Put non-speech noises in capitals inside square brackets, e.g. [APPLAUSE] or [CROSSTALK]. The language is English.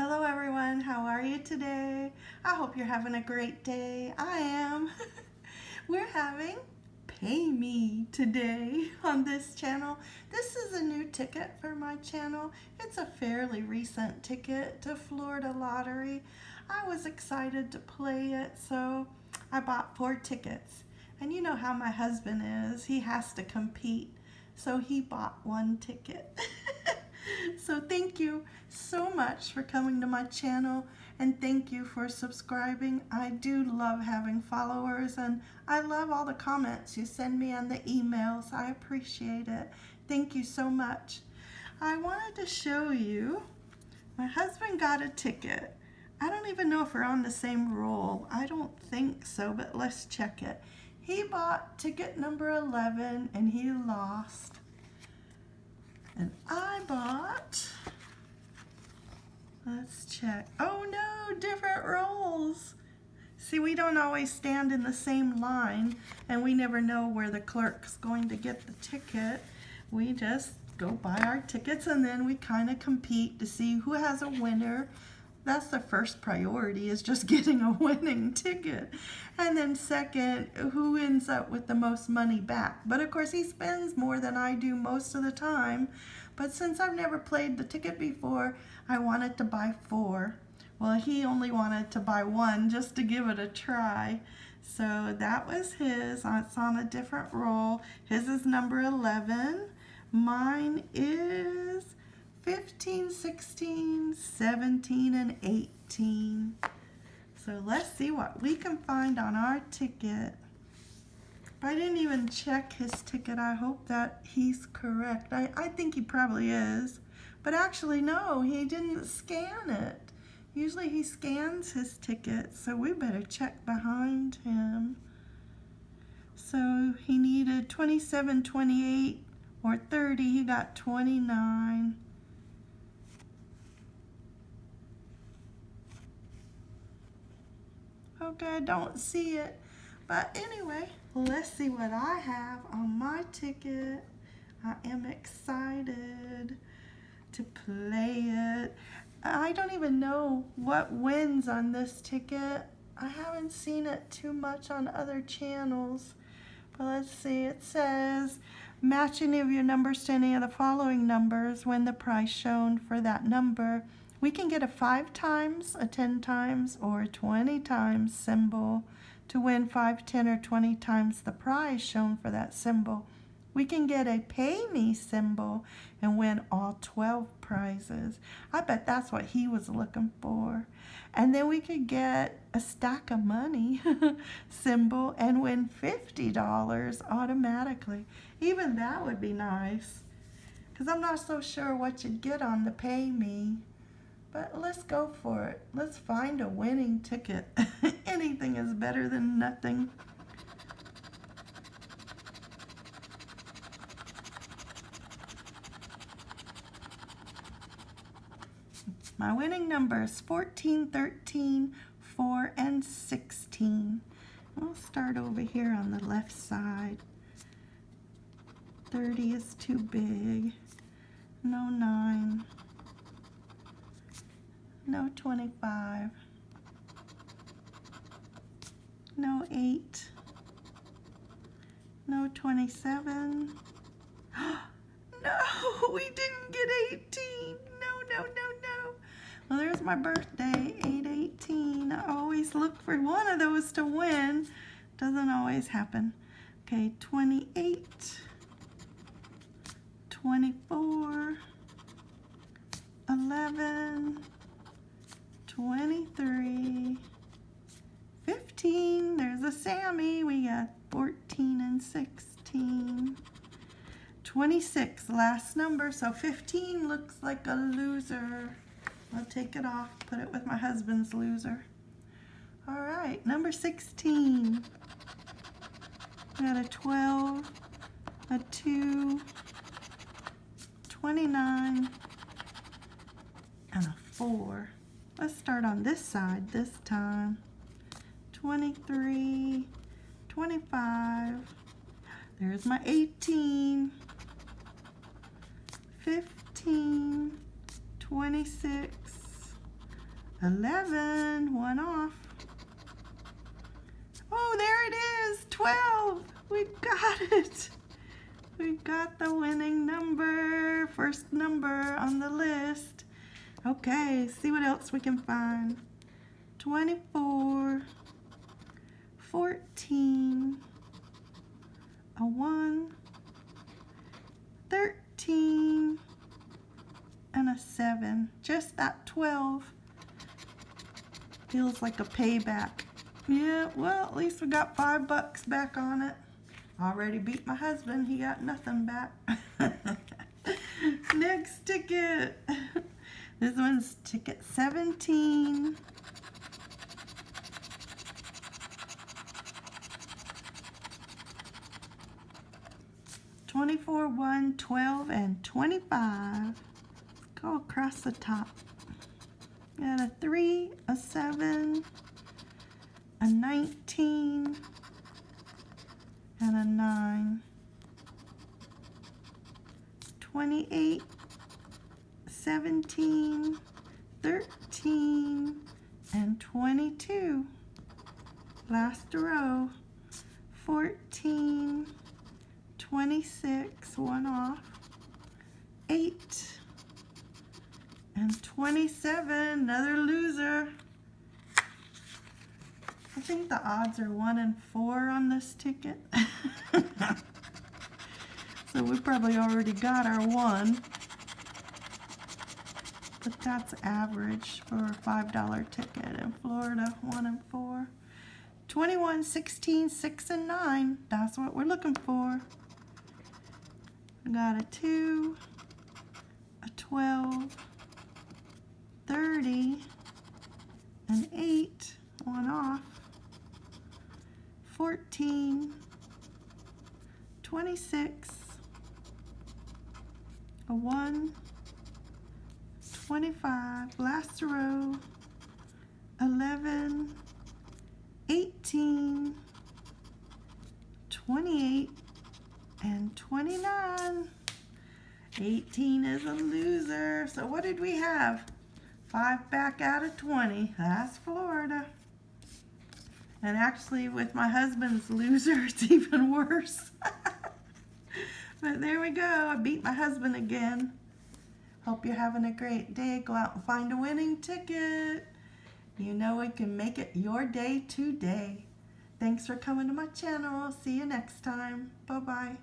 Hello everyone, how are you today? I hope you're having a great day. I am. [LAUGHS] We're having Pay Me today on this channel. This is a new ticket for my channel. It's a fairly recent ticket to Florida Lottery. I was excited to play it, so I bought four tickets. And you know how my husband is. He has to compete, so he bought one ticket. [LAUGHS] [LAUGHS] so thank you so much for coming to my channel and thank you for subscribing. I do love having followers and I love all the comments you send me on the emails. I appreciate it. Thank you so much. I wanted to show you, my husband got a ticket. I don't even know if we're on the same roll. I don't think so, but let's check it. He bought ticket number 11 and he lost. And I bought, let's check. Oh no, different rolls. See, we don't always stand in the same line and we never know where the clerk's going to get the ticket. We just go buy our tickets and then we kind of compete to see who has a winner that's the first priority is just [LAUGHS] getting a winning ticket. And then second, who ends up with the most money back? But of course he spends more than I do most of the time. But since I've never played the ticket before, I wanted to buy four. Well, he only wanted to buy one just to give it a try. So that was his. Uh, it's on a different roll. His is number 11. Mine is 15, 16, 17, and 18. So let's see what we can find on our ticket. I didn't even check his ticket. I hope that he's correct. I, I think he probably is. But actually, no, he didn't scan it. Usually he scans his ticket, so we better check behind him. So he needed 27, 28, or 30. He got 29. Okay, I don't see it. But anyway, let's see what I have on my ticket. I am excited to play it. I don't even know what wins on this ticket. I haven't seen it too much on other channels. But let's see, it says, match any of your numbers to any of the following numbers when the price shown for that number we can get a 5 times, a 10 times, or a 20 times symbol to win 5, 10, or 20 times the prize shown for that symbol. We can get a pay me symbol and win all 12 prizes. I bet that's what he was looking for. And then we could get a stack of money [LAUGHS] symbol and win $50 automatically. Even that would be nice. Because I'm not so sure what you'd get on the pay me. But let's go for it. Let's find a winning ticket. [LAUGHS] Anything is better than nothing. My winning numbers 14, 13, 4, and 16. We'll start over here on the left side. 30 is too big. No 9 no 25, no 8, no 27. [GASPS] no, we didn't get 18. No, no, no, no. Well, there's my birthday, 818. I always look for one of those to win. Doesn't always happen. Okay, 28, 24, 11, 23, 15, there's a Sammy, we got 14 and 16, 26, last number, so 15 looks like a loser. I'll take it off, put it with my husband's loser. All right, number 16, we got a 12, a 2, 29, and a 4. Let's start on this side this time. 23, 25, there's my 18, 15, 26, 11, one off. Oh, there it is, 12. We got [LAUGHS] it. We got the winning number, first number on the list. Okay, see what else we can find. 24, 14, a 1, 13, and a 7. Just that 12 feels like a payback. Yeah, well, at least we got five bucks back on it. Already beat my husband. He got nothing back. [LAUGHS] Next ticket. [LAUGHS] This one's ticket 17. Twenty-four, one, twelve, and twenty-five. Go across the top. Got a three, a seven, a nineteen, and a nine. Twenty-eight, 17, 13, and 22. Last row, 14, 26, one off, 8, and 27, another loser. I think the odds are 1 and 4 on this ticket. [LAUGHS] so we probably already got our 1 but that's average for a $5 ticket in Florida, 1 and 4. 21, 16, 6, and 9. That's what we're looking for. I got a 2, a 12, 30, an 8, one off, 14, 26, a 1, 25, last row, 11, 18, 28, and 29. 18 is a loser. So what did we have? Five back out of 20. That's Florida. And actually with my husband's [LAUGHS] loser, it's even worse. [LAUGHS] but there we go. I beat my husband again. Hope you're having a great day. Go out and find a winning ticket. You know it can make it your day today. Thanks for coming to my channel. See you next time. Bye-bye.